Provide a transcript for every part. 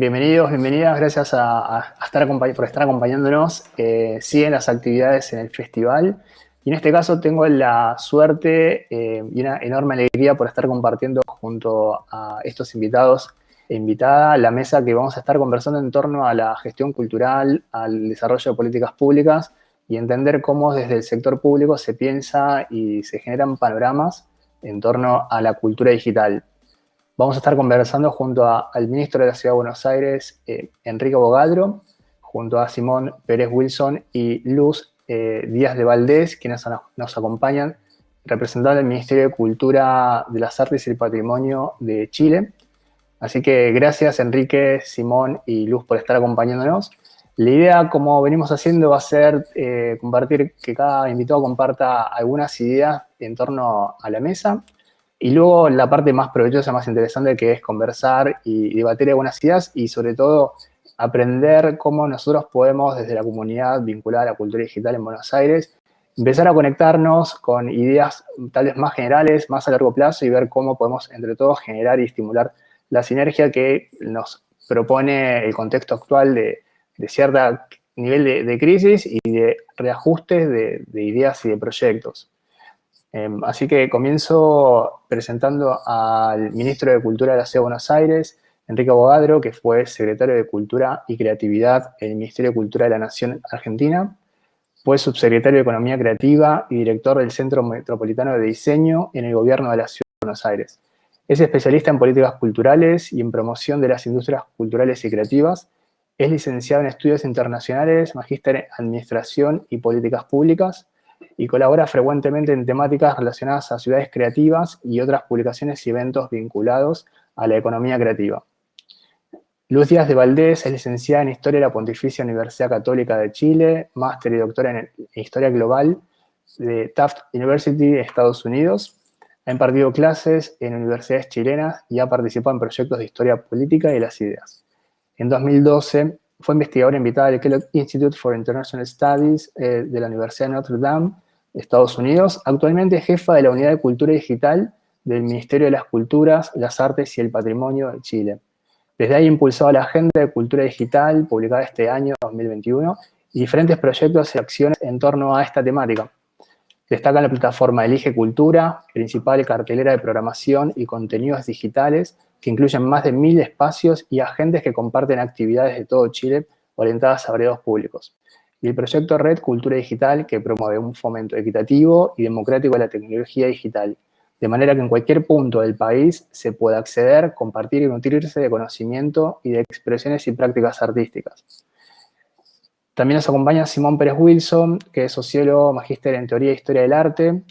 bienvenidos, bienvenidas, gracias a, estar por estar acompañándonos. Eh, siguen las actividades en el festival y en este caso tengo la suerte eh, y una enorme alegría por estar compartiendo junto a estos invitados e invitada la mesa que vamos a estar conversando en torno a la gestión cultural, al desarrollo de políticas públicas y entender cómo desde el sector público se piensa y se generan panoramas en torno a la cultura digital. Vamos a estar conversando junto al ministro de la Ciudad de Buenos Aires, eh, Enrique Bogadro, junto a Simón Pérez Wilson y Luz eh, Díaz de Valdés, quienes nos acompañan, representando el Ministerio de Cultura de las Artes y el Patrimonio de Chile. Así que gracias Enrique, Simón y Luz por estar acompañándonos. La idea, como venimos haciendo, va a ser eh, compartir, que cada invitado comparta algunas ideas en torno a la mesa. Y luego la parte más provechosa, más interesante, que es conversar y debatir algunas ideas y sobre todo aprender cómo nosotros podemos desde la comunidad vinculada a la cultura digital en Buenos Aires empezar a conectarnos con ideas tal vez más generales, más a largo plazo y ver cómo podemos entre todos generar y estimular la sinergia que nos propone el contexto actual de, cierto nivel de, crisis y de reajustes de, ideas y de proyectos. Em, así que comienzo presentando al ministro de Cultura de la Ciudad de Buenos Aires, Enrique Bogadro, que fue secretario de Cultura y Creatividad en el Ministerio de Cultura de la Nación Argentina, fue subsecretario de Economía Creativa y director del Centro Metropolitano de Diseño en el Gobierno de la Ciudad de Buenos Aires. Es especialista en políticas culturales y en promoción de las industrias culturales y creativas. Es licenciado en estudios internacionales, magíster en administración y políticas públicas y colabora frecuentemente en temáticas relacionadas a ciudades creativas y otras publicaciones y eventos vinculados a la economía creativa. Luz Díaz de Valdés es licenciada en Historia de la Pontificia Universidad Católica de Chile, máster y doctora en Historia Global de Taft University de Estados Unidos. Ha impartido clases en universidades chilenas y ha participado en proyectos de historia política y las ideas. En 2012 fue investigadora invitada del Kellogg Institute for International Studies eh, de la Universidad de Notre Dame, Estados Unidos. Actualmente es jefa de la Unidad de Cultura Digital del Ministerio de las Culturas, las Artes y el Patrimonio de Chile. Desde ahí ha impulsado la Agenda de Cultura Digital, publicada este año, 2021, y diferentes proyectos y acciones en torno a esta temática. Destaca la plataforma Elige Cultura, principal cartelera de programación y contenidos digitales que incluyen más de mil espacios y agentes que comparten actividades de todo Chile orientadas a variados públicos. Y el proyecto Red Cultura Digital que promueve un fomento equitativo y democrático de la tecnología digital, de manera que en cualquier punto del país se pueda acceder, compartir y nutrirse de conocimiento y de expresiones y prácticas artísticas. También nos acompaña Simón Pérez Wilson, que es sociólogo, magíster en Teoría e Historia del Arte,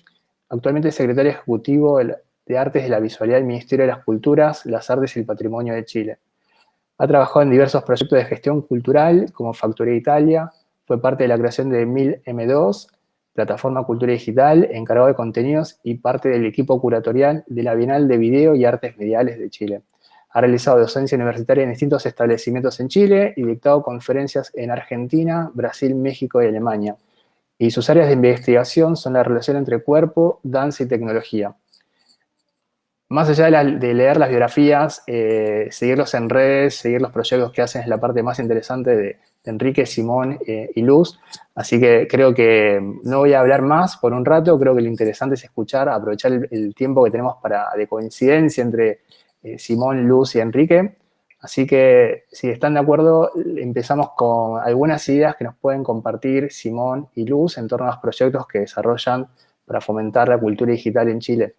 actualmente secretario ejecutivo de Artes de la Visualidad del Ministerio de las Culturas, las Artes y el Patrimonio de Chile. Ha trabajado en diversos proyectos de gestión cultural, como Factoría Italia, fue parte de la creación de 1000M2, plataforma cultura digital, encargado de contenidos y parte del equipo curatorial de la Bienal de Video y Artes Mediales de Chile. Ha realizado docencia universitaria en distintos establecimientos en Chile y dictado conferencias en Argentina, Brasil, México y Alemania. Y sus áreas de investigación son la relación entre cuerpo, danza y tecnología. Más allá de, leer las biografías, eh, seguirlos en redes, seguir los proyectos que hacen es la parte más interesante de, Enrique, Simón eh, y Luz. Así que creo que no voy a hablar más por un rato, creo que lo interesante es escuchar, aprovechar el, tiempo que tenemos para, de coincidencia entre eh, Simón, Luz y Enrique. Así que, si están de acuerdo, empezamos con algunas ideas que nos pueden compartir Simón y Luz en torno a los proyectos que desarrollan para fomentar la cultura digital en Chile.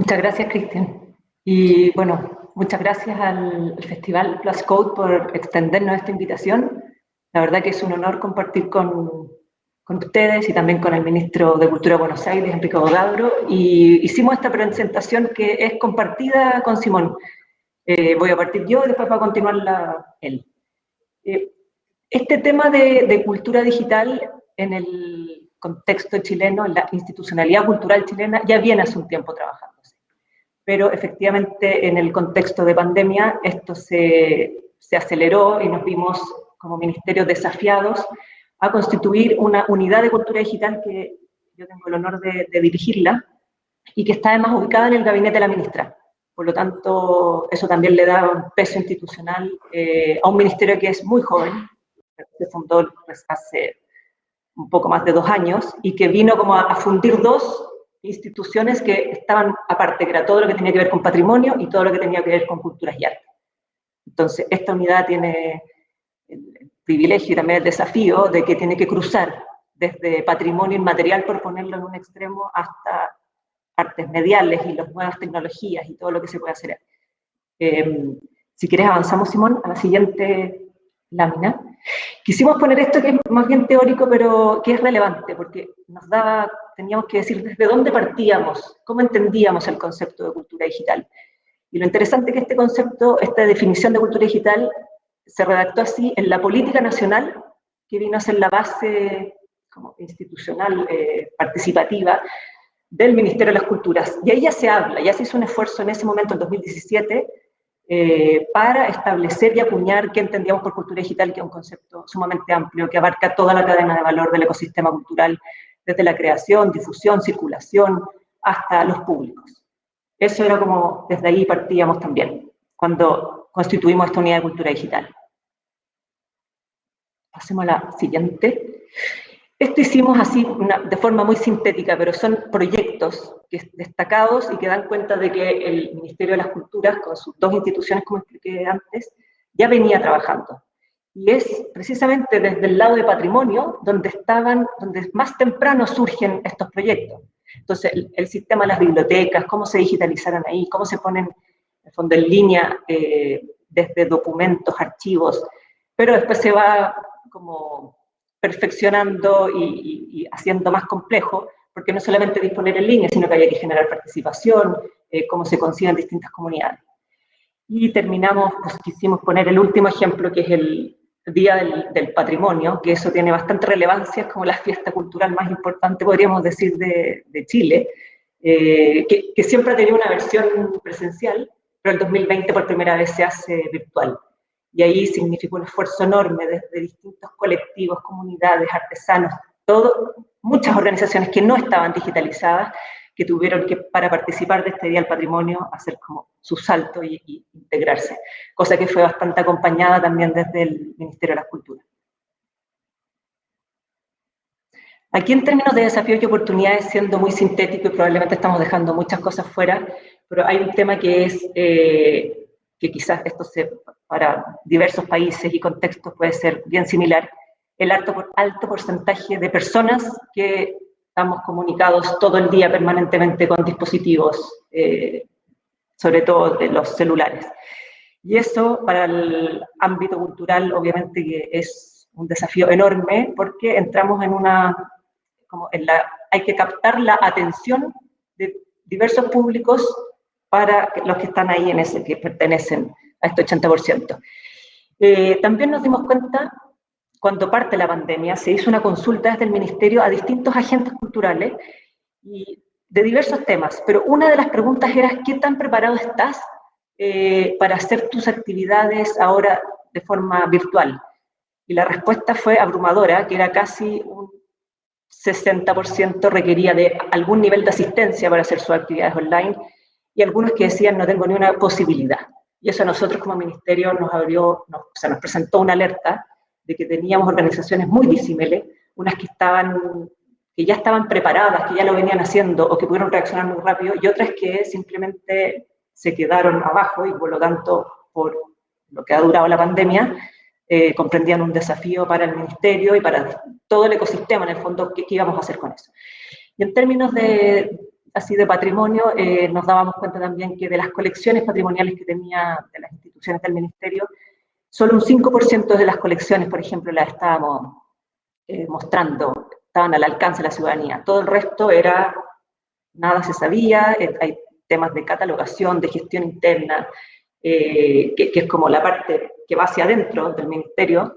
Muchas gracias, Cristian. Y bueno, muchas gracias al Festival Plus Code por extendernos esta invitación. La verdad que es un honor compartir con, con ustedes y también con el ministro de Cultura de Buenos Aires, Enrique Bogadro, y hicimos esta presentación que es compartida con Simón. Eh, voy a partir yo y después va a continuar él. Eh, este tema de, cultura digital en el contexto chileno, en la institucionalidad cultural chilena, ya viene hace un tiempo trabajándose. Pero efectivamente en el contexto de pandemia esto se, se aceleró y nos vimos como ministerios desafiados a constituir una unidad de cultura digital que yo tengo el honor de, dirigirla y que está además ubicada en el gabinete de la ministra. por lo tanto, eso también le da un peso institucional a un ministerio que es muy joven, se fundó pues, hace un poco más de dos años, y que vino como a, fundir dos instituciones que estaban aparte, que era todo lo que tenía que ver con patrimonio y todo lo que tenía que ver con culturas y arte. Entonces, esta unidad tiene el privilegio y también el desafío de que tiene que cruzar desde patrimonio inmaterial, por ponerlo en un extremo, hasta artes mediales y las nuevas tecnologías y todo lo que se puede hacer. Eh, si quieres avanzamos, Simón, a la siguiente lámina. Quisimos poner esto que es más bien teórico, pero que es relevante, porque nos daba, teníamos que decir desde dónde partíamos, cómo entendíamos el concepto de cultura digital. Y lo interesante es que este concepto, esta definición de cultura digital, se redactó así en la política nacional, que vino a ser la base institucional eh, participativa del Ministerio de las Culturas. Y ahí ya se habla, ya se hizo un esfuerzo en ese momento, en 2017, eh, para establecer y acuñar qué entendíamos por cultura digital, que es un concepto sumamente amplio, que abarca toda la cadena de valor del ecosistema cultural, desde la creación, difusión, circulación, hasta los públicos. Eso era como, desde ahí partíamos también, cuando constituimos esta unidad de cultura digital. Pasemos a la siguiente. Esto hicimos así de forma muy sintética, pero son proyectos destacados y que dan cuenta de que el Ministerio de las Culturas, con sus dos instituciones, como expliqué antes, ya venía trabajando. Y es precisamente desde el lado de patrimonio donde estaban, donde más temprano surgen estos proyectos. Entonces, el, sistema de las bibliotecas, cómo se digitalizaron ahí, cómo se ponen, en fondo, en línea eh, desde documentos, archivos, pero después se va como perfeccionando y, haciendo más complejo, porque no solamente disponer en línea, sino que había que generar participación, eh, cómo se consiguen distintas comunidades. Y terminamos, pues quisimos poner el último ejemplo, que es el Día del, Patrimonio, que eso tiene bastante relevancia, es como la fiesta cultural más importante, podríamos decir, de, Chile, eh, que, que siempre ha tenido una versión presencial, pero el 2020 por primera vez se hace virtual y ahí significó un esfuerzo enorme desde distintos colectivos, comunidades, artesanos, todo, muchas organizaciones que no estaban digitalizadas, que tuvieron que, para participar de este Día del Patrimonio, hacer como su salto y, integrarse, cosa que fue bastante acompañada también desde el Ministerio de la Cultura. Aquí en términos de desafíos y oportunidades, siendo muy sintético y probablemente estamos dejando muchas cosas fuera, pero hay un tema que es, eh, que quizás esto se para diversos países y contextos puede ser bien similar, el alto, alto porcentaje de personas que estamos comunicados todo el día permanentemente con dispositivos, eh, sobre todo de los celulares. Y eso para el ámbito cultural obviamente que es un desafío enorme porque entramos en una, como en la, hay que captar la atención de diversos públicos para los que están ahí en ese, que pertenecen a este 80%. Eh, también nos dimos cuenta, cuando parte la pandemia, se hizo una consulta desde el Ministerio a distintos agentes culturales y de diversos temas, pero una de las preguntas era, ¿qué tan preparado estás eh, para hacer tus actividades ahora de forma virtual? Y la respuesta fue abrumadora, que era casi un 60% requería de algún nivel de asistencia para hacer sus actividades online, y algunos que decían no tengo ni una posibilidad. Y eso a nosotros como ministerio nos abrió, nos, o sea, nos presentó una alerta de que teníamos organizaciones muy disímiles, unas que estaban que ya estaban preparadas, que ya lo venían haciendo o que pudieron reaccionar muy rápido, y otras que simplemente se quedaron abajo y por lo tanto, por lo que ha durado la pandemia, eh, comprendían un desafío para el ministerio y para todo el ecosistema, en el fondo, ¿qué, qué íbamos a hacer con eso? Y en términos de, así de patrimonio, eh, nos dábamos cuenta también que de las colecciones patrimoniales que tenía de las instituciones del ministerio, solo un 5% de las colecciones, por ejemplo, las estábamos eh, mostrando, estaban al alcance de la ciudadanía. Todo el resto era, nada se sabía, eh, hay temas de catalogación, de gestión interna, que, es como la parte que va hacia adentro del ministerio,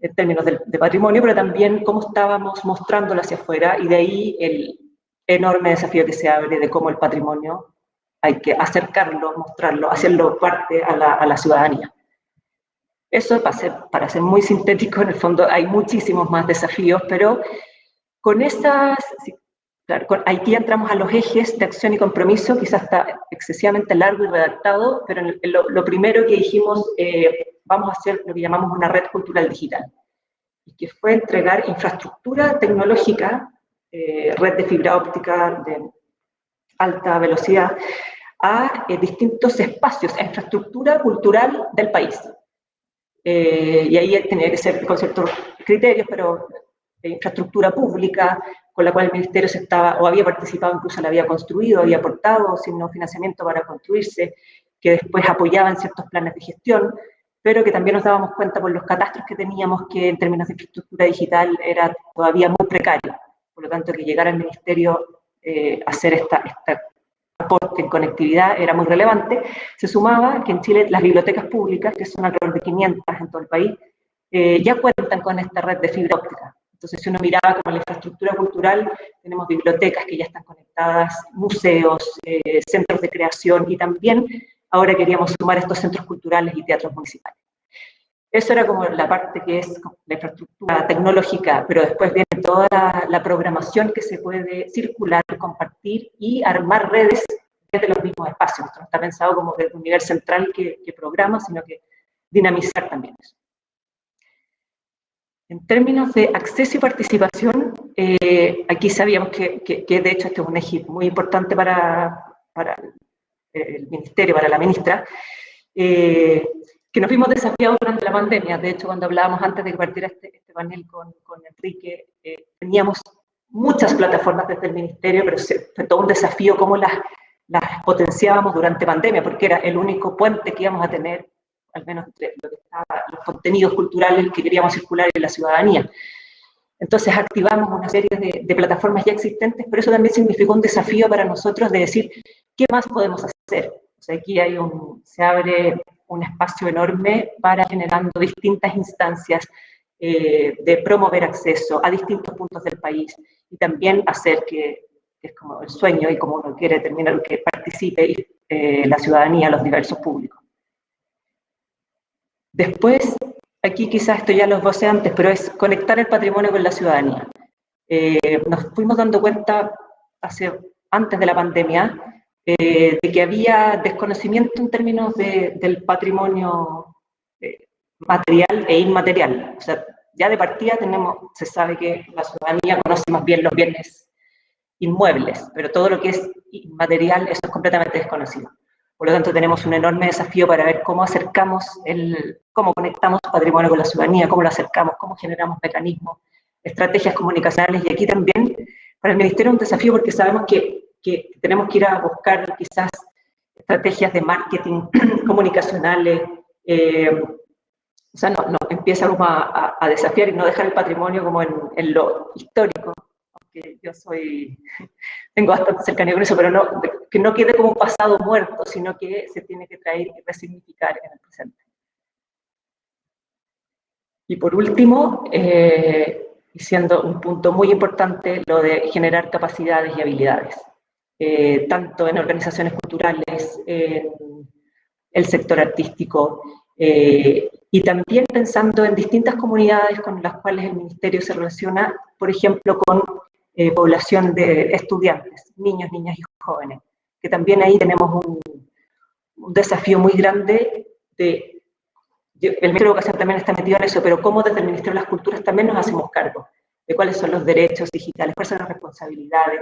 en términos de, de patrimonio, pero también cómo estábamos mostrándolo hacia afuera, y de ahí el, enorme desafío que se abre de cómo el patrimonio hay que acercarlo, mostrarlo, hacerlo parte a la, a la ciudadanía. Eso, para ser, para ser muy sintético, en el fondo hay muchísimos más desafíos, pero con esas, Claro, con Haití entramos a los ejes de acción y compromiso, quizás está excesivamente largo y redactado, pero lo, primero que dijimos, eh, vamos a hacer lo que llamamos una red cultural digital, que fue entregar infraestructura tecnológica, eh, red de fibra óptica de alta velocidad, a eh, distintos espacios, a infraestructura cultural del país. y ahí tenía que ser con ciertos criterios, pero infraestructura pública, con la cual el ministerio se estaba, o había participado, incluso la había construido, había aportado, sino financiamiento para construirse, que después apoyaban ciertos planes de gestión, pero que también nos dábamos cuenta por los catastros que teníamos que en términos de infraestructura digital era todavía muy precario. Por lo tanto, que llegara el ministerio eh, hacer esta, este aporte en conectividad era muy relevante. Se sumaba que en Chile las bibliotecas públicas, que son alrededor de 500 en todo el país, eh, ya cuentan con esta red de fibra óptica. Entonces, si uno miraba como la infraestructura cultural, tenemos bibliotecas que ya están conectadas, museos, eh, centros de creación y también ahora queríamos sumar estos centros culturales y teatros municipales. Eso era como la parte que es la infraestructura tecnológica, pero después viene toda la, programación que se puede circular, compartir y armar redes desde los mismos espacios. Esto no está pensado como desde un nivel central que, programa, sino que dinamizar también eso. En términos de acceso y participación, eh, aquí sabíamos que, de hecho este es un eje muy importante para, el Ministerio, para la ministra, eh, que nos vimos desafiados durante la pandemia. De hecho, cuando hablábamos antes de que partiera este, este panel con, Enrique, eh, teníamos muchas plataformas desde el Ministerio, pero fue todo un desafío cómo las, las potenciábamos durante pandemia, porque era el único puente que íbamos a tener al menos lo que estaba, los contenidos culturales que queríamos circular en la ciudadanía. Entonces activamos una serie de, plataformas ya existentes, pero eso también significó un desafío para nosotros de decir, ¿qué más podemos hacer? O sea, aquí hay un, se abre un espacio enorme para generando distintas instancias eh, de promover acceso a distintos puntos del país y también hacer que, es como el sueño y como uno quiere terminar, que participe eh, la ciudadanía, los diversos públicos. Después, aquí quizás esto ya lo voce antes, pero es conectar el patrimonio con la ciudadanía. Eh, nos fuimos dando cuenta hace, antes de la pandemia eh, de que había desconocimiento en términos del patrimonio eh, material e inmaterial. O sea, ya de partida tenemos, se sabe que la ciudadanía conoce más bien los bienes inmuebles, pero todo lo que es inmaterial, eso es completamente desconocido. Por lo tanto, tenemos un enorme desafío para ver cómo acercamos, el, cómo conectamos patrimonio con la ciudadanía, cómo lo acercamos, cómo generamos mecanismos, estrategias comunicacionales. Y aquí también, para el Ministerio, un desafío porque sabemos que, que tenemos que ir a buscar quizás estrategias de marketing comunicacionales, eh, o sea, no, empieza a, desafiar y no dejar el patrimonio como en, lo histórico, que yo soy, tengo bastante cercanía con eso, pero no, que no quede como un pasado muerto, sino que se tiene que traer y resignificar en el presente. Y por último, eh, siendo un punto muy importante, lo de generar capacidades y habilidades, eh, tanto en organizaciones culturales, en el sector artístico, eh, y también pensando en distintas comunidades con las cuales el Ministerio se relaciona, por ejemplo, con eh, población de estudiantes, niños, niñas y jóvenes, que también ahí tenemos un, desafío muy grande de, el Ministerio de Educación también está metido en eso, pero cómo desde el Ministerio de las Culturas también nos hacemos cargo de cuáles son los derechos digitales, cuáles son las responsabilidades,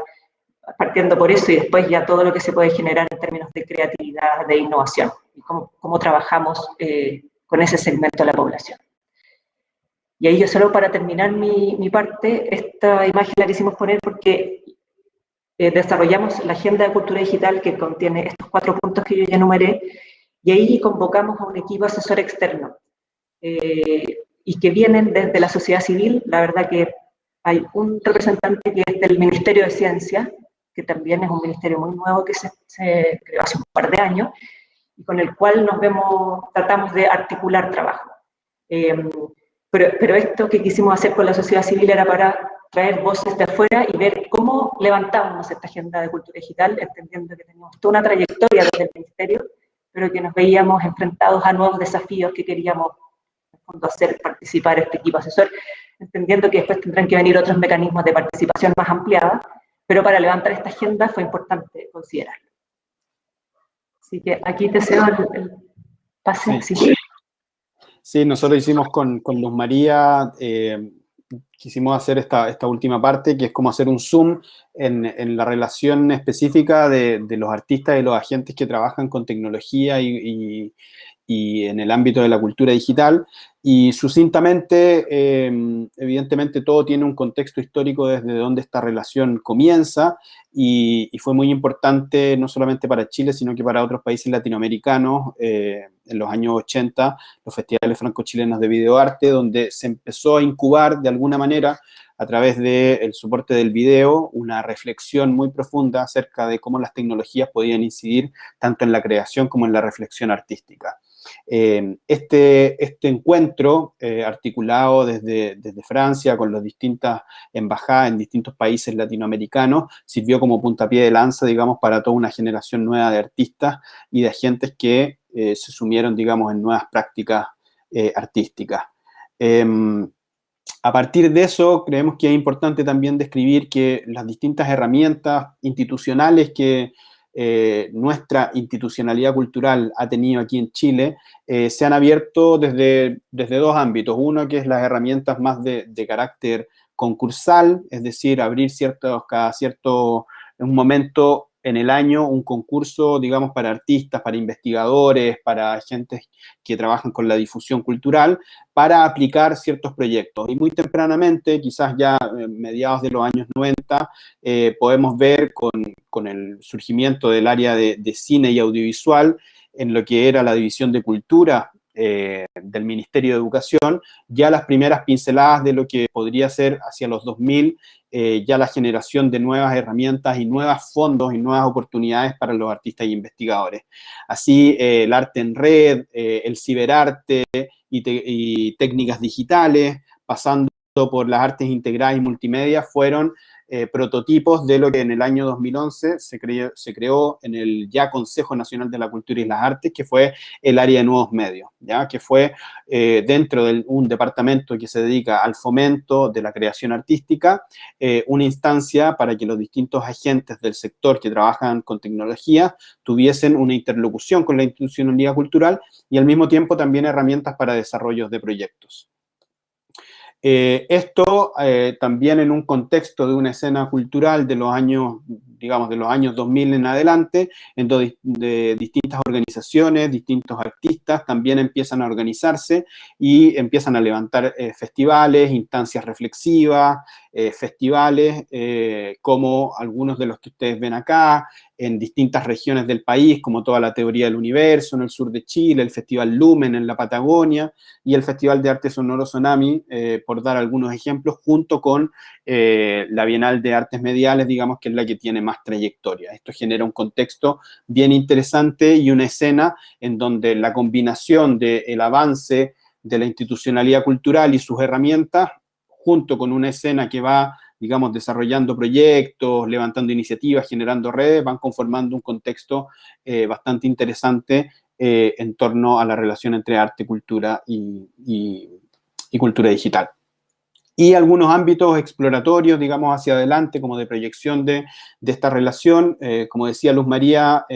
partiendo por eso y después ya todo lo que se puede generar en términos de creatividad, de innovación, y cómo, cómo trabajamos eh, con ese segmento de la población. Y ahí yo solo para terminar mi, mi parte, esta imagen la quisimos poner porque eh, desarrollamos la agenda de cultura digital que contiene estos cuatro puntos que yo ya enumeré, y ahí convocamos a un equipo asesor externo, eh, y que vienen desde la sociedad civil, la verdad que hay un representante que es del Ministerio de Ciencia, que también es un ministerio muy nuevo que se, se creó hace un par de años, y con el cual nos vemos, tratamos de articular trabajo. Eh, pero, esto que quisimos hacer con la sociedad civil era para traer voces de afuera y ver cómo levantábamos esta agenda de cultura digital, entendiendo que teníamos toda una trayectoria desde el Ministerio, pero que nos veíamos enfrentados a nuevos desafíos que queríamos hacer participar este equipo asesor, entendiendo que después tendrán que venir otros mecanismos de participación más ampliada, pero para levantar esta agenda fue importante considerarlo. Así que aquí te cedo el, pase. Sí. nosotros hicimos con, con Luz María, eh, quisimos hacer esta, esta, última parte, que es como hacer un zoom en, en la relación específica de, de, los artistas y los agentes que trabajan con tecnología y, y en el ámbito de la cultura digital. Y sucintamente, em, evidentemente todo tiene un contexto histórico desde donde esta relación comienza y, fue muy importante no solamente para Chile, sino que para otros países latinoamericanos. Eh, en los años 80, los festivales franco-chilenos de videoarte, donde se empezó a incubar de alguna manera a través del soporte del video, una reflexión muy profunda acerca de cómo las tecnologías podían incidir tanto en la creación como en la reflexión artística. Eh, este, este encuentro, eh, articulado desde, desde Francia con las distintas embajadas en distintos países latinoamericanos, sirvió como puntapié de lanza, digamos, para toda una generación nueva de artistas y de agentes que eh, se sumieron, digamos, en nuevas prácticas artísticas. Em, a partir de eso, creemos que es importante también describir que las distintas herramientas institucionales que, eh, nuestra institucionalidad cultural ha tenido aquí en Chile, eh, se han abierto desde, desde dos ámbitos. Uno que es las herramientas más de, de carácter concursal, es decir, abrir ciertos, cada cierto un momento en el año un concurso, digamos, para artistas, para investigadores, para gente que trabajan con la difusión cultural, para aplicar ciertos proyectos. Y muy tempranamente, quizás ya mediados de los años 90, eh, podemos ver con, el surgimiento del área de, cine y audiovisual, en lo que era la división de cultura eh, del Ministerio de Educación, ya las primeras pinceladas de lo que podría ser hacia los 2000 eh, ya la generación de nuevas herramientas y nuevos fondos y nuevas oportunidades para los artistas y investigadores. Así, eh, el arte en red, el ciberarte y, y técnicas digitales, pasando por las artes integradas y multimedia, fueron eh, prototipos de lo que en el año 2011 se creó, se creó en el ya Consejo Nacional de la Cultura y las Artes, que fue el área de nuevos medios, ¿ya? que fue eh, dentro de un departamento que se dedica al fomento de la creación artística, eh, una instancia para que los distintos agentes del sector que trabajan con tecnología tuviesen una interlocución con la institucionalidad cultural y al mismo tiempo también herramientas para desarrollos de proyectos. Eh, esto eh, también en un contexto de una escena cultural de los años, digamos, de los años 2000 en adelante, en donde de distintas organizaciones, distintos artistas también empiezan a organizarse y empiezan a levantar eh, festivales, instancias reflexivas, festivales, como algunos de los que ustedes ven acá, en distintas regiones del país, como toda la teoría del universo, en el sur de Chile, el Festival Lumen en la Patagonia y el Festival de Arte Sonoro Tsunami, eh, por dar algunos ejemplos, junto con eh, la Bienal de Artes Mediales, digamos que es la que tiene más trayectoria. Esto genera un contexto bien interesante y una escena en donde la combinación del avance de la institucionalidad cultural y sus herramientas, junto con una escena que va digamos, desarrollando proyectos, levantando iniciativas, generando redes, van conformando un contexto eh, bastante interesante eh, en torno a la relación entre arte, cultura y, cultura digital. Y algunos ámbitos exploratorios, digamos, hacia adelante, como de proyección de, esta relación. Eh, como decía Luz María,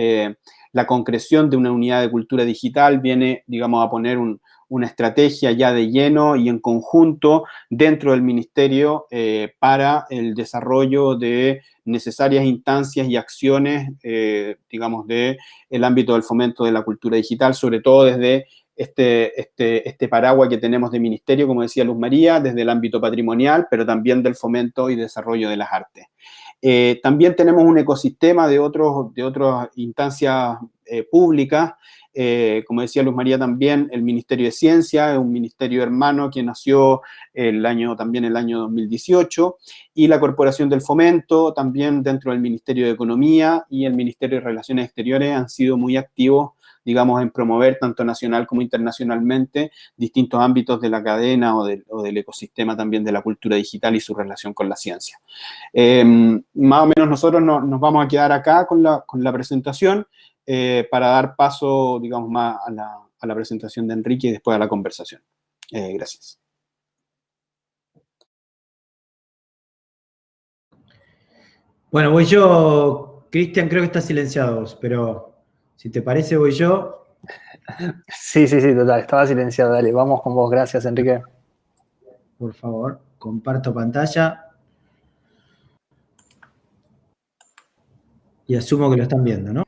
la concreción de una unidad de cultura digital viene, digamos, a poner un, una estrategia ya de lleno y en conjunto dentro del ministerio eh, para el desarrollo de necesarias instancias y acciones, eh, digamos, del el ámbito del fomento de la cultura digital, sobre todo desde este, este, este paraguas que tenemos de ministerio, como decía Luz María, desde el ámbito patrimonial, pero también del fomento y desarrollo de las artes. Eh, también tenemos un ecosistema de, otros, de otras instancias públicas eh, como decía Luz María también, el Ministerio de Ciencia, es un ministerio hermano que nació el año, también el año 2018, y la Corporación del Fomento, también dentro del Ministerio de Economía y el Ministerio de Relaciones Exteriores han sido muy activos digamos, en promover tanto nacional como internacionalmente distintos ámbitos de la cadena o, del ecosistema también de la cultura digital y su relación con la ciencia. Em, más o menos nosotros nos vamos a quedar acá con la, con la presentación. Eh, para dar paso, digamos, más a la, a la, presentación de Enrique y después a la conversación. Eh, gracias. Bueno, voy yo, Cristian, creo que está silenciado, pero si te parece voy yo. Sí, sí, sí, total, estaba silenciado, dale, vamos con vos, gracias Enrique. Por favor, comparto pantalla. Y asumo que lo están viendo, ¿no?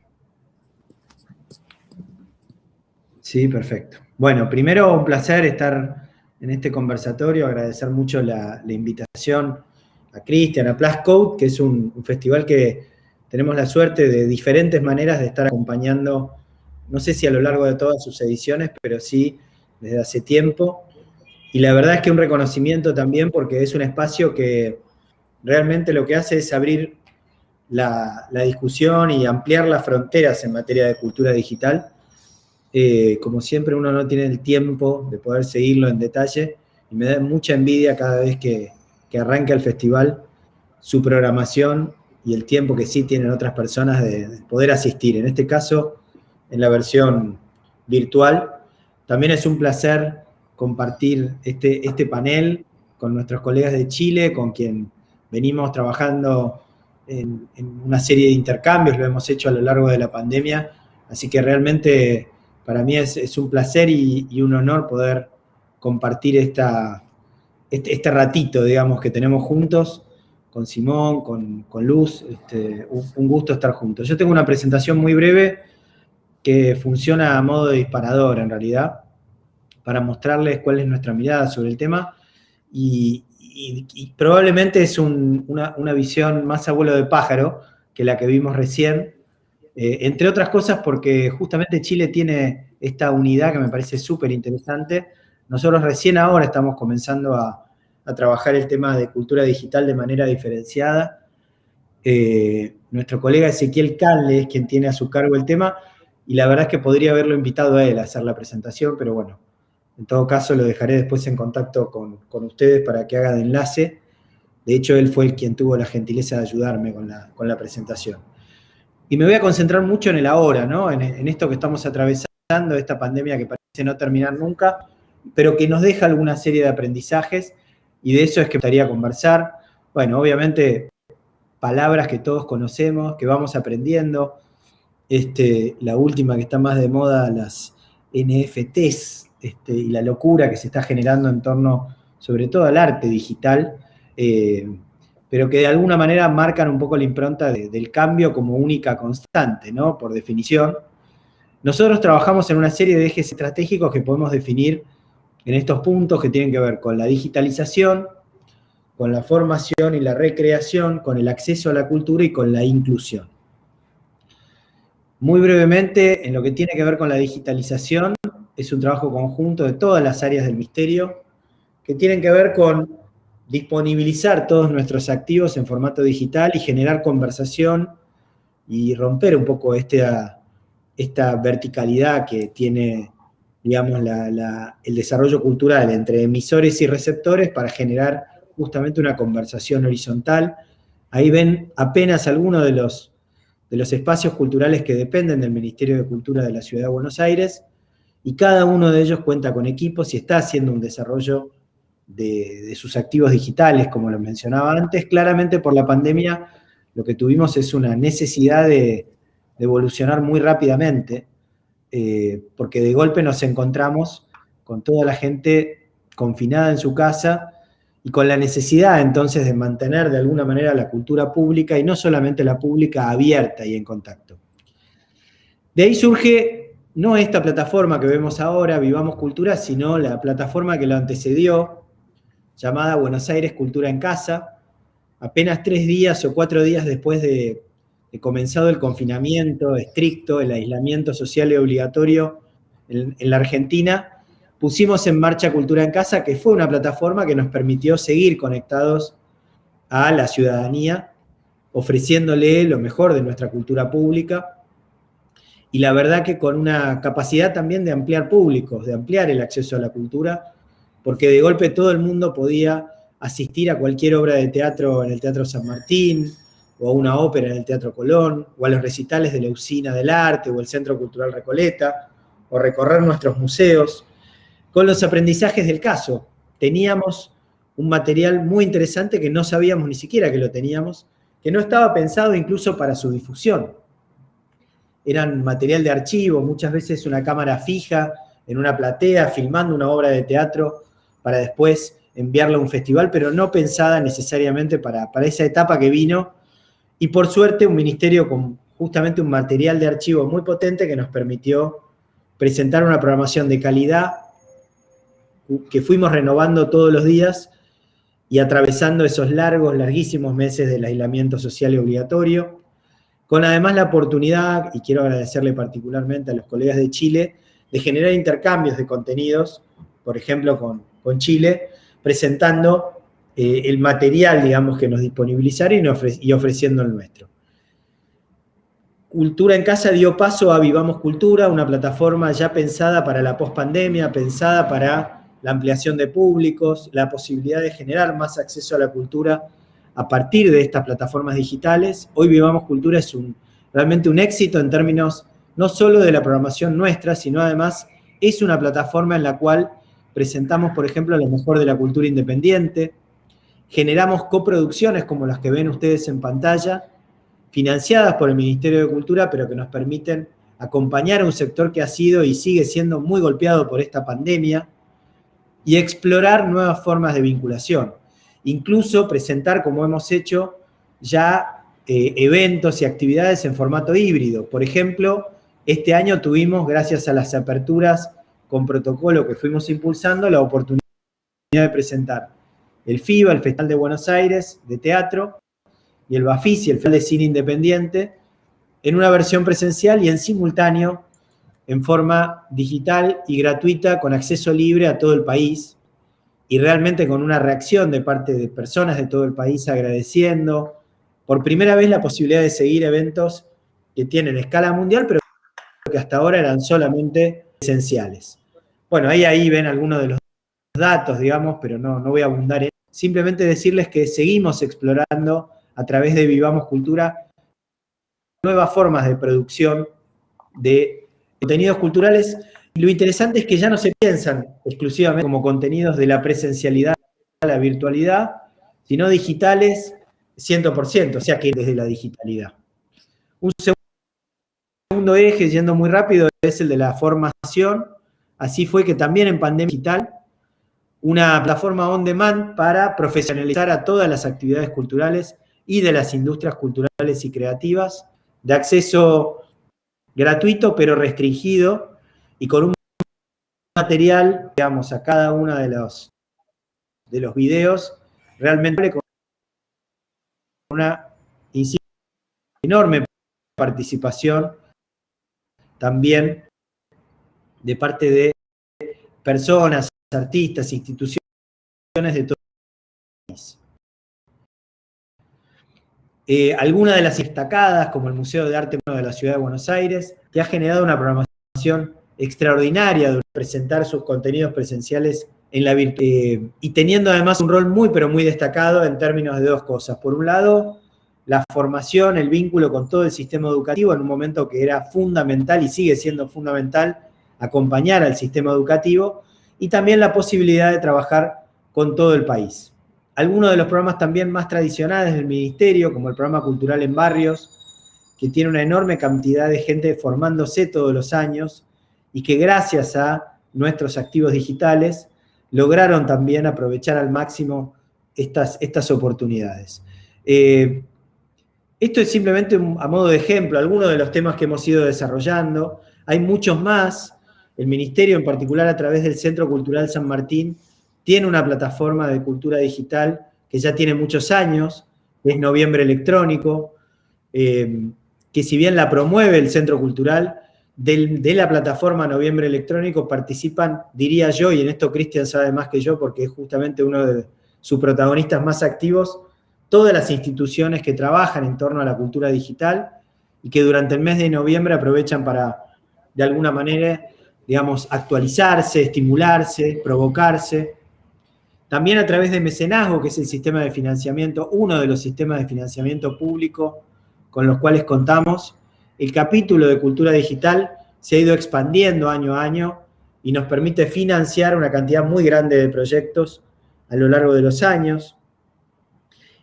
Sí, perfecto. Bueno, primero un placer estar en este conversatorio, agradecer mucho la, invitación a Cristian, a Plus Code, que es un, festival que tenemos la suerte de diferentes maneras de estar acompañando, no sé si a lo largo de todas sus ediciones, pero sí desde hace tiempo. Y la verdad es que un reconocimiento también porque es un espacio que realmente lo que hace es abrir la, discusión y ampliar las fronteras en materia de cultura digital. Eh, como siempre uno no tiene el tiempo de poder seguirlo en detalle y me da mucha envidia cada vez que, que arranca el festival su programación y el tiempo que sí tienen otras personas de, poder asistir. En este caso, en la versión virtual. También es un placer compartir este, este panel con nuestros colegas de Chile, con quien venimos trabajando en, una serie de intercambios, lo hemos hecho a lo largo de la pandemia, así que realmente para mí es, un placer y, un honor poder compartir esta, este, este, ratito, digamos, que tenemos juntos con Simón, con, Luz, este, un, gusto estar juntos. Yo tengo una presentación muy breve que funciona a modo de disparador en realidad, para mostrarles cuál es nuestra mirada sobre el tema y, probablemente es una, visión más abuelo de pájaro que la que vimos recién, eh, entre otras cosas porque justamente Chile tiene esta unidad que me parece súper interesante. Nosotros recién ahora estamos comenzando a, trabajar el tema de cultura digital de manera diferenciada. Eh, nuestro colega Ezequiel Canle es quien tiene a su cargo el tema, y la verdad es que podría haberlo invitado a él a hacer la presentación, pero bueno, en todo caso, lo dejaré después en contacto con, ustedes para que haga de enlace. De hecho, él fue el quien tuvo la gentileza de ayudarme con la, presentación. Y me voy a concentrar mucho en el ahora, ¿no? En, esto que estamos atravesando, esta pandemia que parece no terminar nunca, pero que nos deja alguna serie de aprendizajes, y de eso es que me gustaría conversar. Bueno, obviamente, palabras que todos conocemos, que vamos aprendiendo. Este, la última que está más de moda, las NFTs, este, y la locura que se está generando en torno, sobre todo al arte digital, eh, pero que de alguna manera marcan un poco la impronta del cambio como única constante, ¿no? Por definición. Nosotros trabajamos en una serie de ejes estratégicos que podemos definir en estos puntos que tienen que ver con la digitalización, con la formación y la recreación, con el acceso a la cultura y con la inclusión. Muy brevemente, en lo que tiene que ver con la digitalización, es un trabajo conjunto de todas las áreas del misterio que tienen que ver con disponibilizar todos nuestros activos en formato digital y generar conversación y romper un poco esta, esta verticalidad que tiene, digamos, el desarrollo cultural entre emisores y receptores para generar justamente una conversación horizontal. Ahí ven apenas algunos de los, de los espacios culturales que dependen del Ministerio de Cultura de la Ciudad de Buenos Aires, y cada uno de ellos cuenta con equipos y está haciendo un desarrollo de, sus activos digitales, como lo mencionaba antes. Claramente por la pandemia lo que tuvimos es una necesidad de, evolucionar muy rápidamente, eh, porque de golpe nos encontramos con toda la gente confinada en su casa y con la necesidad entonces de mantener de alguna manera la cultura pública y no solamente la pública abierta y en contacto. De ahí surge no esta plataforma que vemos ahora, Vivamos Cultura, sino la plataforma que lo antecedió, llamada Buenos Aires Cultura en Casa, apenas tres días o cuatro días después de, comenzado el confinamiento estricto, el aislamiento social y obligatorio en, en la Argentina, pusimos en marcha Cultura en Casa, que fue una plataforma que nos permitió seguir conectados a la ciudadanía, ofreciéndole lo mejor de nuestra cultura pública, y la verdad que con una capacidad también de ampliar públicos, de ampliar el acceso a la cultura, porque de golpe todo el mundo podía asistir a cualquier obra de teatro en el Teatro San Martín, o a una ópera en el Teatro Colón, o a los recitales de la Usina del Arte o el Centro Cultural Recoleta, o recorrer nuestros museos, con los aprendizajes del caso. Teníamos un material muy interesante que no sabíamos ni siquiera que lo teníamos, que no estaba pensado incluso para su difusión. Eran material de archivo, muchas veces una cámara fija en una platea, filmando una obra de teatro para después enviarla a un festival, pero no pensada necesariamente para, para esa etapa que vino. Y por suerte un ministerio con justamente un material de archivo muy potente que nos permitió presentar una programación de calidad que fuimos renovando todos los días y atravesando esos largos, larguísimos meses del aislamiento social y obligatorio, con además la oportunidad, y quiero agradecerle particularmente a los colegas de Chile, de generar intercambios de contenidos, por ejemplo con, con Chile, presentando eh, el material, digamos, que nos disponibilizaron y, ofreciendo el nuestro. Cultura en Casa dio paso a Vivamos Cultura, una plataforma ya pensada para la pospandemia, pensada para la ampliación de públicos, la posibilidad de generar más acceso a la cultura a partir de estas plataformas digitales. Hoy Vivamos Cultura es un, realmente un éxito en términos no solo de la programación nuestra, sino además es una plataforma en la cual presentamos, por ejemplo, lo mejor de la cultura independiente, generamos coproducciones como las que ven ustedes en pantalla, financiadas por el Ministerio de Cultura, pero que nos permiten acompañar a un sector que ha sido y sigue siendo muy golpeado por esta pandemia, y explorar nuevas formas de vinculación. Incluso presentar, como hemos hecho, ya eh, eventos y actividades en formato híbrido. Por ejemplo, este año tuvimos, gracias a las aperturas con protocolo que fuimos impulsando, la oportunidad de presentar el FIBA, el Festival de Buenos Aires de Teatro, y el BAFISI, el Festival de Cine Independiente, en una versión presencial y en simultáneo en forma digital y gratuita con acceso libre a todo el país y realmente con una reacción de parte de personas de todo el país agradeciendo por primera vez la posibilidad de seguir eventos que tienen escala mundial, pero que hasta ahora eran solamente esenciales. Bueno, ahí, ahí ven algunos de los datos, digamos, pero no, no voy a abundar en Simplemente decirles que seguimos explorando a través de Vivamos Cultura nuevas formas de producción de contenidos culturales. lo interesante es que ya no se piensan exclusivamente como contenidos de la presencialidad a la virtualidad, sino digitales 100%, o sea que desde la digitalidad. Un segundo eje, yendo muy rápido, es el de la formación. Así fue que también en pandemia digital, una plataforma on demand para profesionalizar a todas las actividades culturales y de las industrias culturales y creativas, de acceso gratuito pero restringido y con un material, digamos, a cada uno de los, de los videos, realmente con una enorme participación también de parte de personas, artistas, instituciones de todo el país. Eh, algunas de las destacadas, como el Museo de Arte de la Ciudad de Buenos Aires, que ha generado una programación extraordinaria de presentar sus contenidos presenciales en la virtud. Eh, y teniendo además un rol muy, pero muy destacado en términos de dos cosas. Por un lado, la formación, el vínculo con todo el sistema educativo en un momento que era fundamental y sigue siendo fundamental acompañar al sistema educativo, y también la posibilidad de trabajar con todo el país algunos de los programas también más tradicionales del Ministerio, como el programa Cultural en Barrios, que tiene una enorme cantidad de gente formándose todos los años y que gracias a nuestros activos digitales lograron también aprovechar al máximo estas, estas oportunidades. Eh, esto es simplemente a modo de ejemplo, algunos de los temas que hemos ido desarrollando. Hay muchos más. El Ministerio, en particular a través del Centro Cultural San Martín, tiene una plataforma de cultura digital que ya tiene muchos años, es Noviembre Electrónico, eh, que si bien la promueve el Centro Cultural, de la plataforma Noviembre Electrónico participan, diría yo, y en esto Cristian sabe más que yo porque es justamente uno de sus protagonistas más activos, todas las instituciones que trabajan en torno a la cultura digital y que durante el mes de noviembre aprovechan para, de alguna manera, digamos, actualizarse, estimularse, provocarse, también a través de mecenazgo, que es el sistema de financiamiento, uno de los sistemas de financiamiento público con los cuales contamos, el capítulo de cultura digital se ha ido expandiendo año a año y nos permite financiar una cantidad muy grande de proyectos a lo largo de los años.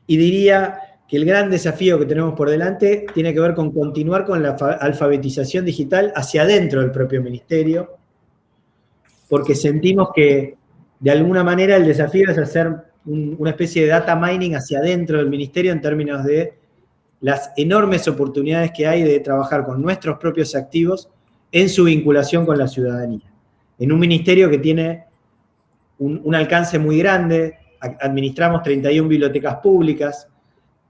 Y diría que el gran desafío que tenemos por delante tiene que ver con continuar con la alfabetización digital hacia adentro del propio ministerio, porque sentimos que de alguna manera el desafío es hacer una especie de data mining hacia adentro del ministerio en términos de las enormes oportunidades que hay de trabajar con nuestros propios activos en su vinculación con la ciudadanía. En un ministerio que tiene un, un alcance muy grande, administramos 31 bibliotecas públicas,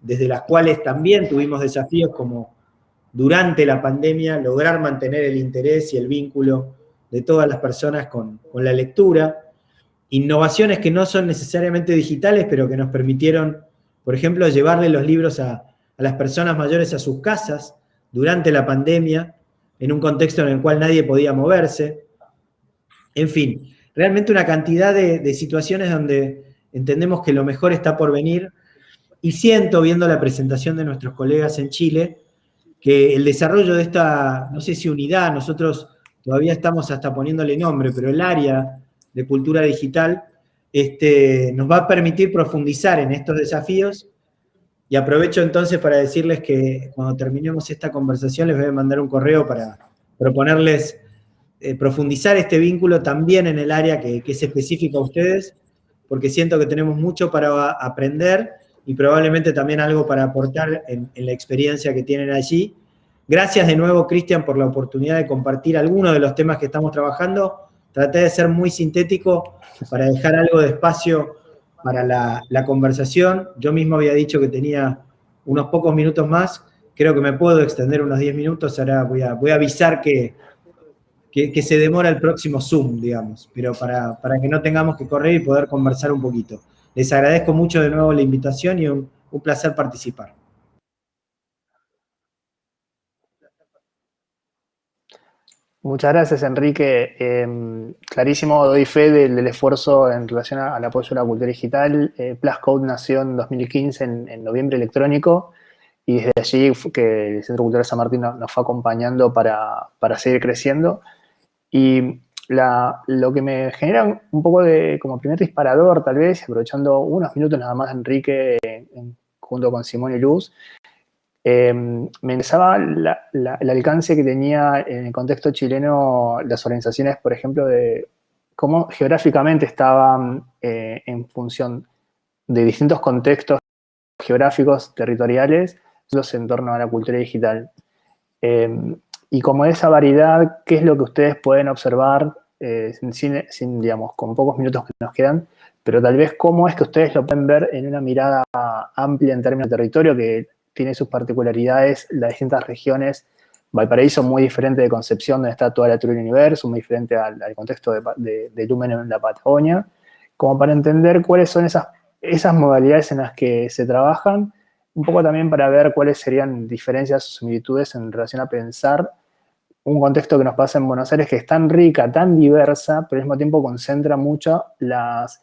desde las cuales también tuvimos desafíos como durante la pandemia lograr mantener el interés y el vínculo de todas las personas con, la lectura. Innovaciones que no son necesariamente digitales, pero que nos permitieron, por ejemplo, llevarle los libros a, las personas mayores a sus casas durante la pandemia, en un contexto en el cual nadie podía moverse. En fin, realmente una cantidad de, de situaciones donde entendemos que lo mejor está por venir y siento, viendo la presentación de nuestros colegas en Chile, que el desarrollo de esta, no sé si unidad, nosotros todavía estamos hasta poniéndole nombre, pero el área de cultura digital este, nos va a permitir profundizar en estos desafíos. Y aprovecho entonces para decirles que cuando terminemos esta conversación les voy a mandar un correo para proponerles eh, profundizar este vínculo también en el área que, que es específica a ustedes, porque siento que tenemos mucho para aprender y probablemente también algo para aportar en, la experiencia que tienen allí. Gracias de nuevo, Cristian, por la oportunidad de compartir algunos de los temas que estamos trabajando. Traté de ser muy sintético para dejar algo de espacio para la, conversación. Yo mismo había dicho que tenía unos pocos minutos más. Creo que me puedo extender unos 10 minutos. Ahora voy a, voy a avisar que, que, se demora el próximo Zoom, digamos, pero para, para que no tengamos que correr y poder conversar un poquito. Les agradezco mucho de nuevo la invitación y un, placer participar. Muchas gracias, Enrique. Em, clarísimo, doy fe del, esfuerzo en relación al apoyo a la cultura digital. Eh, Pluscode nació en 2015, en, noviembre electrónico, y desde allí que el Centro Cultural San Martín nos, fue acompañando para, para, seguir creciendo. Y lo que me genera un poco de, como primer disparador, tal vez, aprovechando unos minutos nada más, Enrique, junto con Simón y Luz, em, me interesaba el alcance que tenía en el contexto chileno las organizaciones, por ejemplo, de cómo geográficamente estaban eh, en función de distintos contextos geográficos, territoriales, los en torno a la cultura digital. Em, y como esa variedad, ¿qué es lo que ustedes pueden observar, eh, sin, con pocos minutos que nos quedan, pero tal vez cómo es que ustedes lo pueden ver en una mirada amplia en términos de territorio, que tiene sus particularidades, las distintas regiones, Valparaíso muy diferente de Concepción, donde está toda la del Universo, muy diferente al, contexto de, de, Lumen en la Patagonia, como para entender cuáles son esas, esas modalidades en las que se trabajan un poco también para ver cuáles serían diferencias o similitudes en relación a pensar un contexto que nos pasa en Buenos Aires que es tan rica, tan diversa, pero al mismo tiempo concentra mucho las,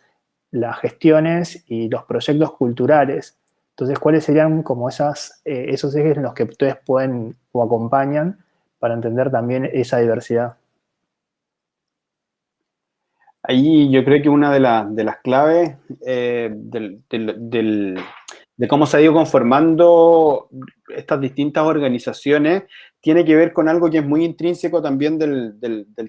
las gestiones y los proyectos culturales. Entonces, ¿cuáles serían como esas, eh, esos ejes en los que ustedes pueden o acompañan para entender también esa diversidad? Ahí yo creo que una de, de las claves eh, del, de cómo se ha ido conformando estas distintas organizaciones tiene que ver con algo que es muy intrínseco también del,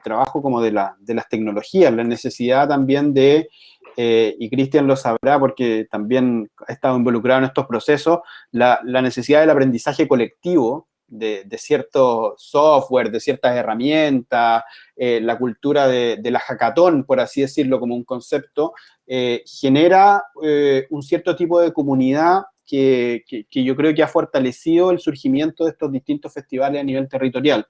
trabajo como de, la, de, las tecnologías, la necesidad también de, eh, y Cristian lo sabrá porque también ha estado involucrado en estos procesos, la, la necesidad del aprendizaje colectivo de, cierto software, de ciertas herramientas, eh, la cultura de, la hackathon, por así decirlo, como un concepto, eh, genera un cierto tipo de comunidad que, yo creo que ha fortalecido el surgimiento de estos distintos festivales a nivel territorial.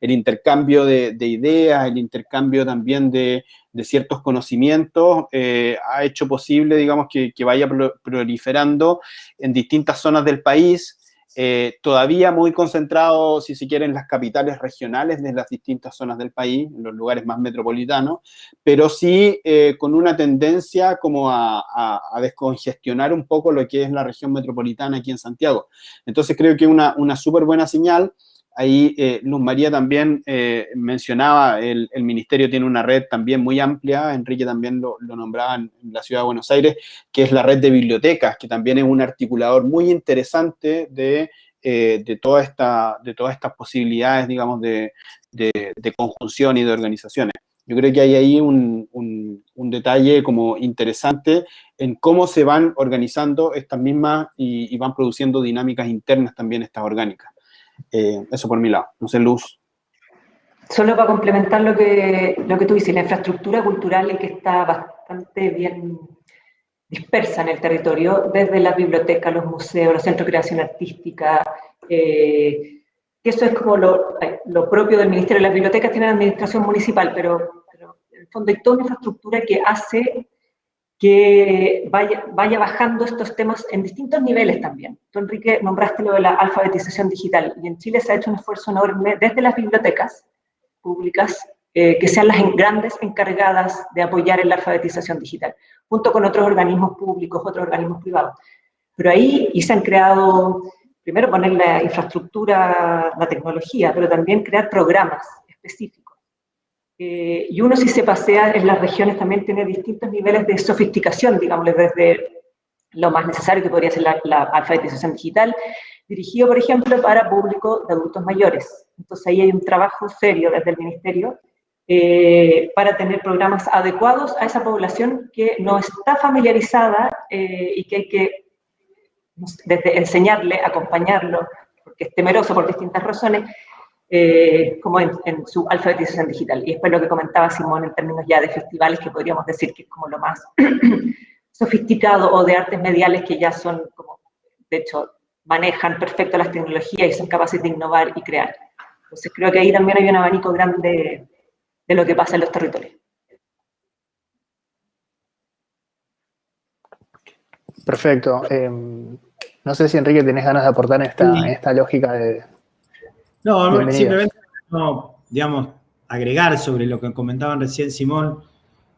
El intercambio de, ideas, el intercambio también de, ciertos conocimientos ha hecho posible, digamos, que, que vaya proliferando en distintas zonas del país, eh, todavía muy concentrado, si se quiere, en las capitales regionales de las distintas zonas del país, en los lugares más metropolitanos, pero sí eh, con una tendencia como a, descongestionar un poco lo que es la región metropolitana aquí en Santiago. Entonces creo que una, una súper buena señal Ahí eh, Luz María también eh, mencionaba, el, ministerio tiene una red también muy amplia, Enrique también lo, nombraba en, la ciudad de Buenos Aires, que es la red de bibliotecas, que también es un articulador muy interesante de, eh, de, toda esta, de todas estas posibilidades, digamos, de, conjunción y de organizaciones. Yo creo que hay ahí un, detalle como interesante en cómo se van organizando estas mismas y van produciendo dinámicas internas también estas orgánicas. Eh, eso por mi lado. No sé, Luz. Solo para complementar lo que, lo que tú dices, la infraestructura cultural es que está bastante bien dispersa en el territorio, desde las bibliotecas, los museos, los centros de creación artística, eh, eso es como lo, lo, propio del Ministerio. Las bibliotecas tienen administración municipal, pero, pero en el fondo hay toda una infraestructura que hace que vaya, vaya bajando estos temas en distintos niveles también. Tú, Enrique, nombraste lo de la alfabetización digital, y en Chile se ha hecho un esfuerzo enorme desde las bibliotecas públicas, eh, que sean las grandes encargadas de apoyar en la alfabetización digital, junto con otros organismos públicos, otros organismos privados. Pero ahí y se han creado, primero poner la infraestructura, la tecnología, pero también crear programas específicos eh, y uno si se pasea en las regiones también tiene distintos niveles de sofisticación, digamos, desde lo más necesario que podría ser la, alfabetización digital, dirigido, por ejemplo, para público de adultos mayores. Entonces ahí hay un trabajo serio desde el Ministerio eh, para tener programas adecuados a esa población que no está familiarizada eh, y que hay que desde enseñarle, acompañarlo, porque es temeroso por distintas razones, eh, como en, su alfabetización digital. Y después lo que comentaba Simón en términos ya de festivales, que podríamos decir que es como lo más sofisticado, o de artes mediales que ya son como, de hecho, manejan perfecto las tecnologías y son capaces de innovar y crear. Entonces creo que ahí también hay un abanico grande de lo que pasa en los territorios. Perfecto. Em, no sé si Enrique tenés ganas de aportar en esta, en esta lógica de, no, simplemente, digamos, agregar sobre lo que comentaban recién Simón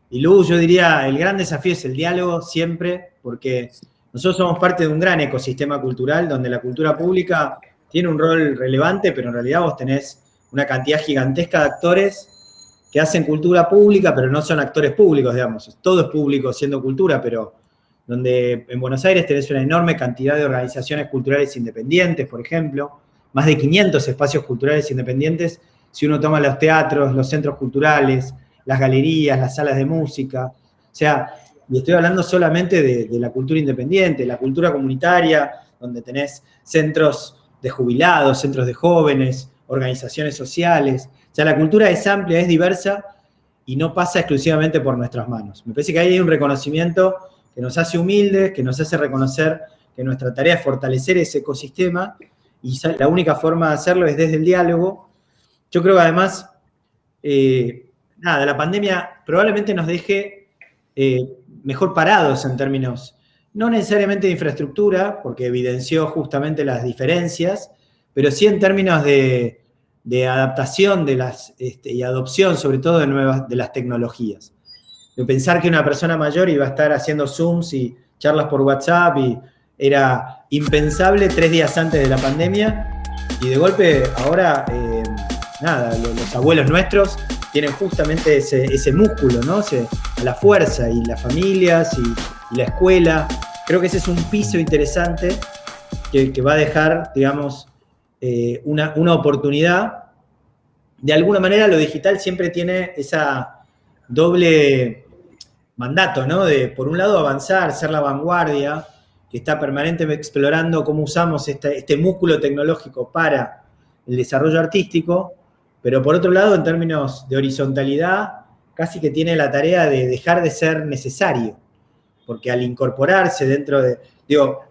y Luz, yo diría, el gran desafío es el diálogo siempre, porque nosotros somos parte de un gran ecosistema cultural donde la cultura pública tiene un rol relevante, pero en realidad vos tenés una cantidad gigantesca de actores que hacen cultura pública, pero no son actores públicos, digamos. Todo es público siendo cultura, pero donde en Buenos Aires tenés una enorme cantidad de organizaciones culturales independientes, por ejemplo, más de 500 espacios culturales independientes, si uno toma los teatros, los centros culturales, las galerías, las salas de música. O sea, y estoy hablando solamente de, la cultura independiente, la cultura comunitaria, donde tenés centros de jubilados, centros de jóvenes, organizaciones sociales. O sea, la cultura es amplia, es diversa y no pasa exclusivamente por nuestras manos. Me parece que ahí hay un reconocimiento que nos hace humildes, que nos hace reconocer que nuestra tarea es fortalecer ese ecosistema y la única forma de hacerlo es desde el diálogo. Yo creo que además, eh, nada, la pandemia probablemente nos deje eh, mejor parados en términos, no necesariamente de infraestructura, porque evidenció justamente las diferencias, pero sí en términos de, adaptación de las, este, y adopción, sobre todo de, nuevas, de las tecnologías. De pensar que una persona mayor iba a estar haciendo Zooms y charlas por WhatsApp y era impensable tres días antes de la pandemia y de golpe ahora, eh, nada, los, abuelos nuestros tienen justamente ese, músculo, ¿no? la fuerza y las familias y, la escuela. Creo que ese es un piso interesante que, va a dejar, digamos, eh, una, una oportunidad. De alguna manera lo digital siempre tiene esa doble mandato, ¿no? De, por un lado, avanzar, ser la vanguardia, que está permanentemente explorando cómo usamos este, músculo tecnológico para el desarrollo artístico, pero por otro lado, en términos de horizontalidad, casi que tiene la tarea de dejar de ser necesario, porque al incorporarse dentro de, digo,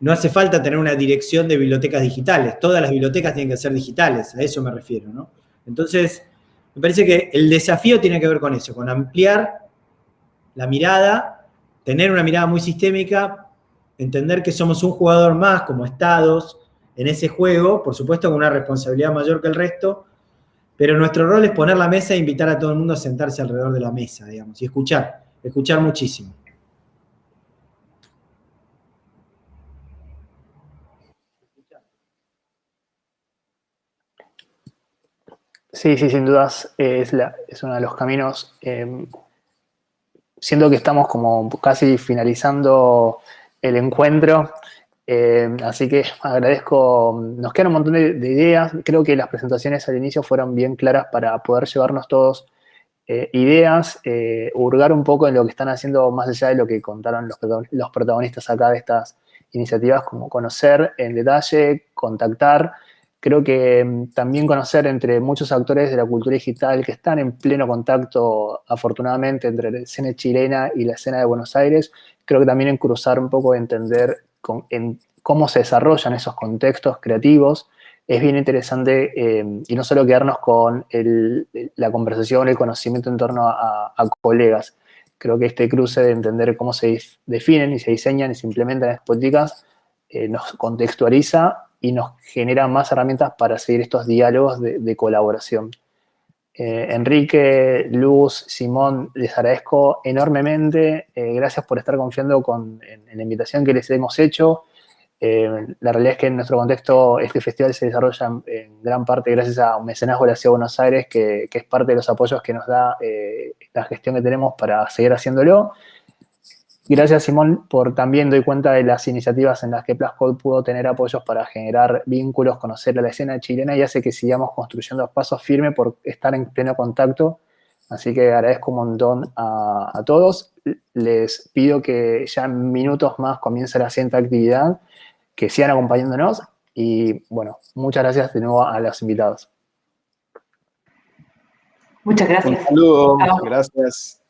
no hace falta tener una dirección de bibliotecas digitales, todas las bibliotecas tienen que ser digitales, a eso me refiero, ¿no? Entonces, me parece que el desafío tiene que ver con eso, con ampliar la mirada tener una mirada muy sistémica, entender que somos un jugador más como estados en ese juego, por supuesto con una responsabilidad mayor que el resto, pero nuestro rol es poner la mesa e invitar a todo el mundo a sentarse alrededor de la mesa, digamos, y escuchar, escuchar muchísimo. Sí, sí, sin dudas es, la, es uno de los caminos. Eh, siento que estamos como casi finalizando el encuentro, eh, así que agradezco, nos quedan un montón de, ideas, creo que las presentaciones al inicio fueron bien claras para poder llevarnos todos eh, ideas, hurgar un poco en lo que están haciendo más allá de lo que contaron los, los protagonistas acá de estas iniciativas, como conocer en detalle, contactar, Creo que mm, también conocer entre muchos actores de la cultura digital que están en pleno contacto, afortunadamente, entre la escena chilena y la escena de Buenos Aires, creo que también en cruzar un poco, entender en cómo se desarrollan esos contextos creativos, es bien interesante eh, y no solo quedarnos con la conversación, el conocimiento en torno a, colegas. Creo que este cruce de entender cómo se definen y se diseñan y se implementan las políticas eh, nos contextualiza y nos genera más herramientas para seguir estos diálogos de, colaboración. Eh, Enrique, Luz, Simón, les agradezco enormemente. Eh, gracias por estar confiando con, en, la invitación que les hemos hecho. Eh, la realidad es que en nuestro contexto este festival se desarrolla en, gran parte gracias a un mecenazgo de la Ciudad de Buenos Aires, que, que, es parte de los apoyos que nos da la gestión que tenemos para seguir haciéndolo. Gracias, Simón, por también doy cuenta de las iniciativas en las que Plascode pudo tener apoyos para generar vínculos, conocer a la escena chilena y hace que sigamos construyendo pasos firmes por estar en pleno contacto. Así que agradezco un montón a, todos. Les pido que ya en minutos más comience la siguiente actividad, que sigan acompañándonos y, bueno, muchas gracias de nuevo a los invitados. Muchas gracias. Un saludo, gracias.